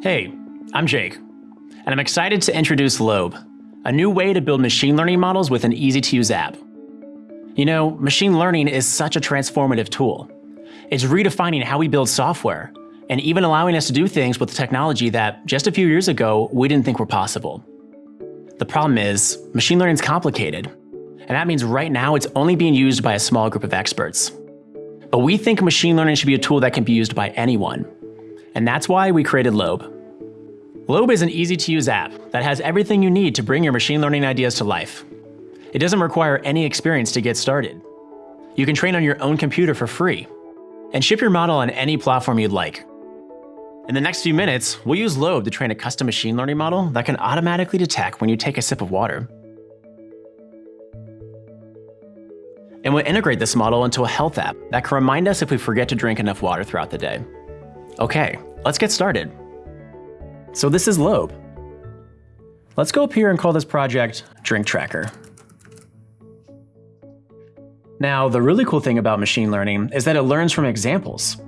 Hey, I'm Jake, and I'm excited to introduce Lobe, a new way to build machine learning models with an easy to use app. You know, machine learning is such a transformative tool. It's redefining how we build software, and even allowing us to do things with technology that just a few years ago we didn't think were possible. The problem is, machine learning is complicated, and that means right now it's only being used by a small group of experts. But we think machine learning should be a tool that can be used by anyone, and that's why we created Lobe. Lobe is an easy to use app that has everything you need to bring your machine learning ideas to life. It doesn't require any experience to get started. You can train on your own computer for free and ship your model on any platform you'd like. In the next few minutes, we'll use Lobe to train a custom machine learning model that can automatically detect when you take a sip of water. And we'll integrate this model into a health app that can remind us if we forget to drink enough water throughout the day. Okay, let's get started. So this is Lobe. Let's go up here and call this project Drink Tracker. Now, the really cool thing about machine learning is that it learns from examples.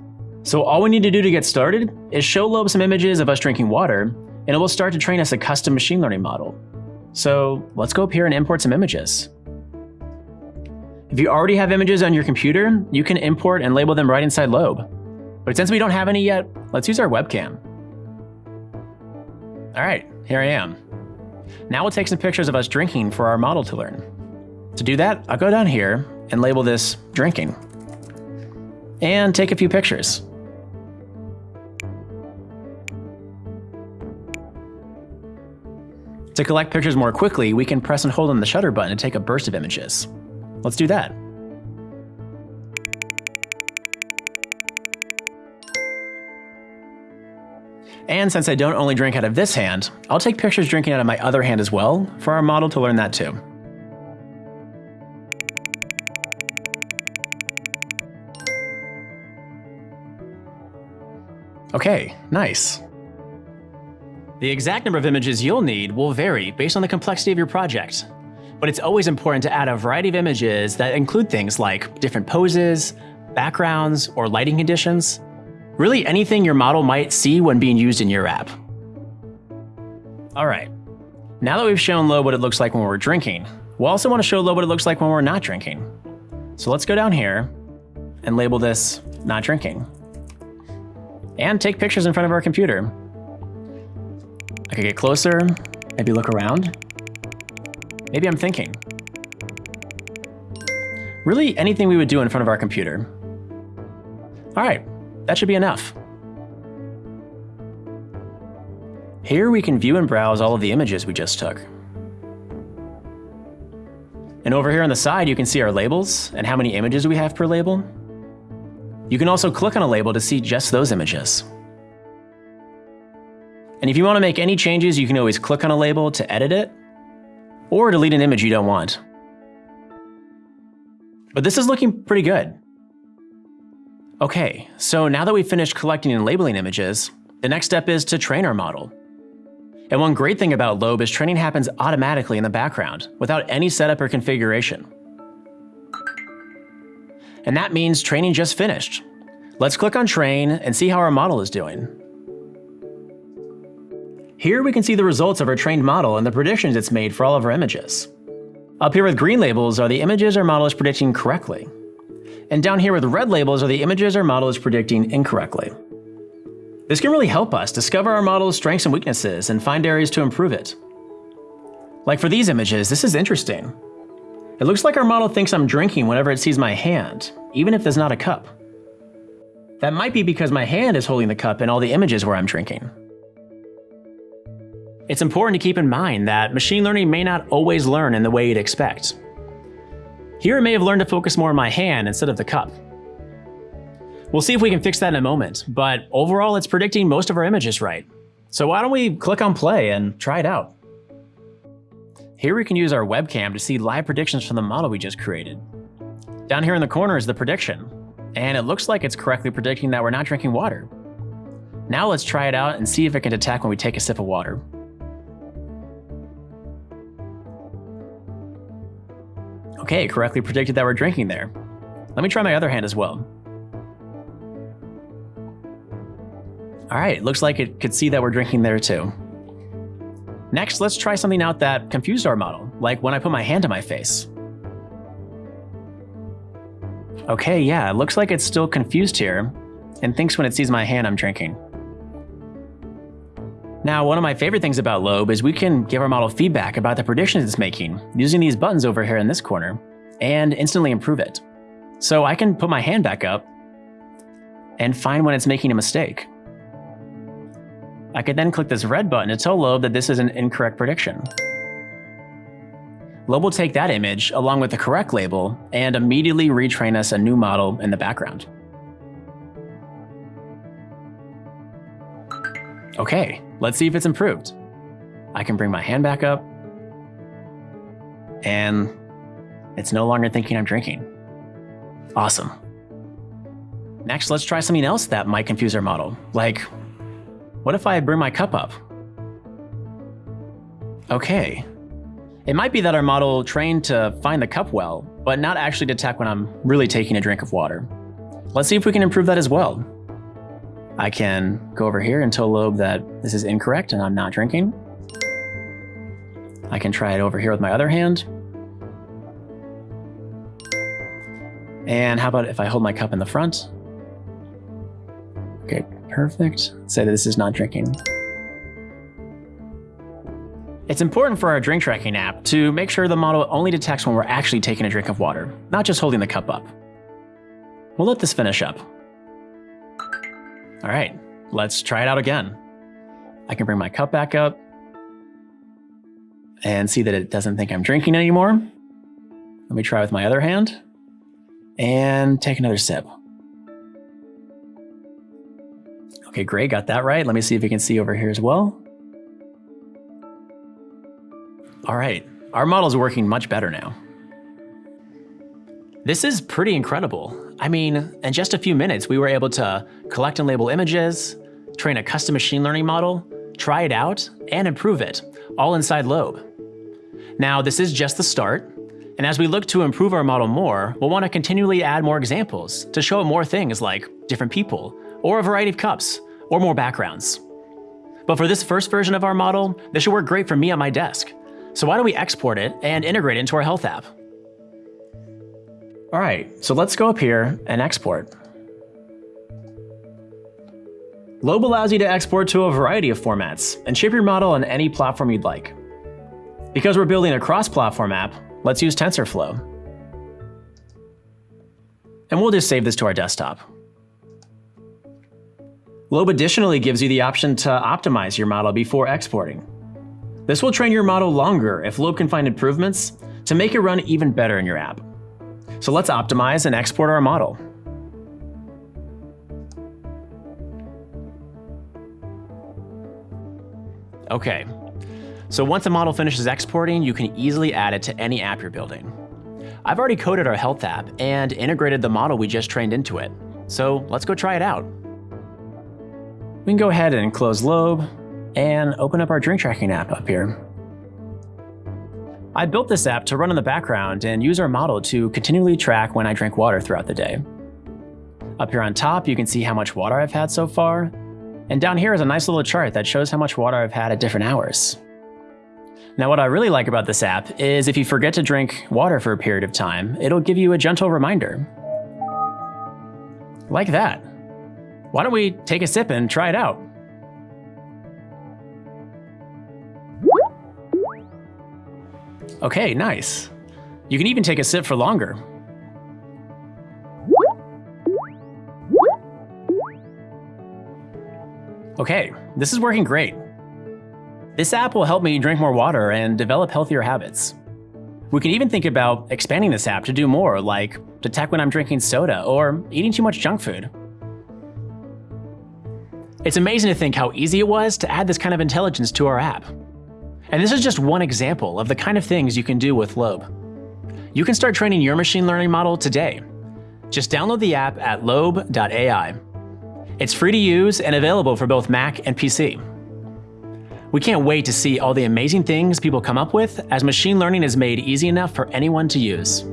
So all we need to do to get started is show Lobe some images of us drinking water, and it will start to train us a custom machine learning model. So let's go up here and import some images. If you already have images on your computer, you can import and label them right inside Lobe. But since we don't have any yet, let's use our webcam. All right, here I am. Now we'll take some pictures of us drinking for our model to learn. To do that, I'll go down here and label this drinking. And take a few pictures. To collect pictures more quickly, we can press and hold on the shutter button to take a burst of images. Let's do that. And since I don't only drink out of this hand, I'll take pictures drinking out of my other hand as well for our model to learn that too. Okay, nice. The exact number of images you'll need will vary based on the complexity of your project, but it's always important to add a variety of images that include things like different poses, backgrounds, or lighting conditions, really anything your model might see when being used in your app. All right, now that we've shown Lobe what it looks like when we're drinking, we'll also want to show Lobe what it looks like when we're not drinking. So let's go down here and label this not drinking and take pictures in front of our computer. I could get closer, maybe look around. Maybe I'm thinking. Really anything we would do in front of our computer. All right, that should be enough. Here we can view and browse all of the images we just took. And over here on the side, you can see our labels and how many images we have per label. You can also click on a label to see just those images. And if you want to make any changes, you can always click on a label to edit it, or delete an image you don't want. But this is looking pretty good. Okay, so now that we've finished collecting and labeling images, the next step is to train our model. And one great thing about Lobe is training happens automatically in the background, without any setup or configuration and that means training just finished. Let's click on train and see how our model is doing. Here we can see the results of our trained model and the predictions it's made for all of our images. Up here with green labels are the images our model is predicting correctly. And down here with red labels are the images our model is predicting incorrectly. This can really help us discover our model's strengths and weaknesses and find areas to improve it. Like for these images, this is interesting. It looks like our model thinks I'm drinking whenever it sees my hand, even if there's not a cup. That might be because my hand is holding the cup in all the images where I'm drinking. It's important to keep in mind that machine learning may not always learn in the way you'd expect. Here it may have learned to focus more on my hand instead of the cup. We'll see if we can fix that in a moment, but overall it's predicting most of our images right. So why don't we click on play and try it out. Here we can use our webcam to see live predictions from the model we just created. Down here in the corner is the prediction, and it looks like it's correctly predicting that we're not drinking water. Now let's try it out and see if it can detect when we take a sip of water. Okay, correctly predicted that we're drinking there. Let me try my other hand as well. All right, looks like it could see that we're drinking there too. Next, let's try something out that confused our model, like when I put my hand to my face. Okay, yeah, it looks like it's still confused here, and thinks when it sees my hand I'm drinking. Now, one of my favorite things about Lobe is we can give our model feedback about the predictions it's making using these buttons over here in this corner, and instantly improve it. So I can put my hand back up and find when it's making a mistake. I could then click this red button to tell Lobe that this is an incorrect prediction. Lobe will take that image along with the correct label and immediately retrain us a new model in the background. Okay, let's see if it's improved. I can bring my hand back up, and it's no longer thinking I'm drinking. Awesome. Next, let's try something else that might confuse our model, like what if I bring my cup up? Okay. It might be that our model trained to find the cup well, but not actually detect when I'm really taking a drink of water. Let's see if we can improve that as well. I can go over here and tell Lobe that this is incorrect and I'm not drinking. I can try it over here with my other hand. And how about if I hold my cup in the front? Okay, perfect. Say that this is not drinking. It's important for our drink tracking app to make sure the model only detects when we're actually taking a drink of water, not just holding the cup up. We'll let this finish up. All right, let's try it out again. I can bring my cup back up and see that it doesn't think I'm drinking anymore. Let me try with my other hand and take another sip. Okay, great, got that right. Let me see if you can see over here as well. All right, our model is working much better now. This is pretty incredible. I mean, in just a few minutes, we were able to collect and label images, train a custom machine learning model, try it out, and improve it, all inside Lobe. Now, this is just the start, and as we look to improve our model more, we'll want to continually add more examples to show more things like different people, or a variety of cups, or more backgrounds. But for this first version of our model, this should work great for me at my desk. So why don't we export it and integrate it into our health app? All right, so let's go up here and export. Lobe allows you to export to a variety of formats and shape your model on any platform you'd like. Because we're building a cross-platform app, let's use TensorFlow. And we'll just save this to our desktop. Lobe additionally gives you the option to optimize your model before exporting. This will train your model longer if Lobe can find improvements to make it run even better in your app. So let's optimize and export our model. Okay, so once the model finishes exporting, you can easily add it to any app you're building. I've already coded our health app and integrated the model we just trained into it. So let's go try it out. We can go ahead and close Lobe and open up our drink tracking app up here. I built this app to run in the background and use our model to continually track when I drink water throughout the day. Up here on top, you can see how much water I've had so far, and down here is a nice little chart that shows how much water I've had at different hours. Now what I really like about this app is if you forget to drink water for a period of time, it'll give you a gentle reminder. Like that. Why don't we take a sip and try it out? Okay, nice. You can even take a sip for longer. Okay, this is working great. This app will help me drink more water and develop healthier habits. We can even think about expanding this app to do more, like detect when I'm drinking soda or eating too much junk food. It's amazing to think how easy it was to add this kind of intelligence to our app. And this is just one example of the kind of things you can do with Lobe. You can start training your machine learning model today. Just download the app at lobe.ai. It's free to use and available for both Mac and PC. We can't wait to see all the amazing things people come up with as machine learning is made easy enough for anyone to use.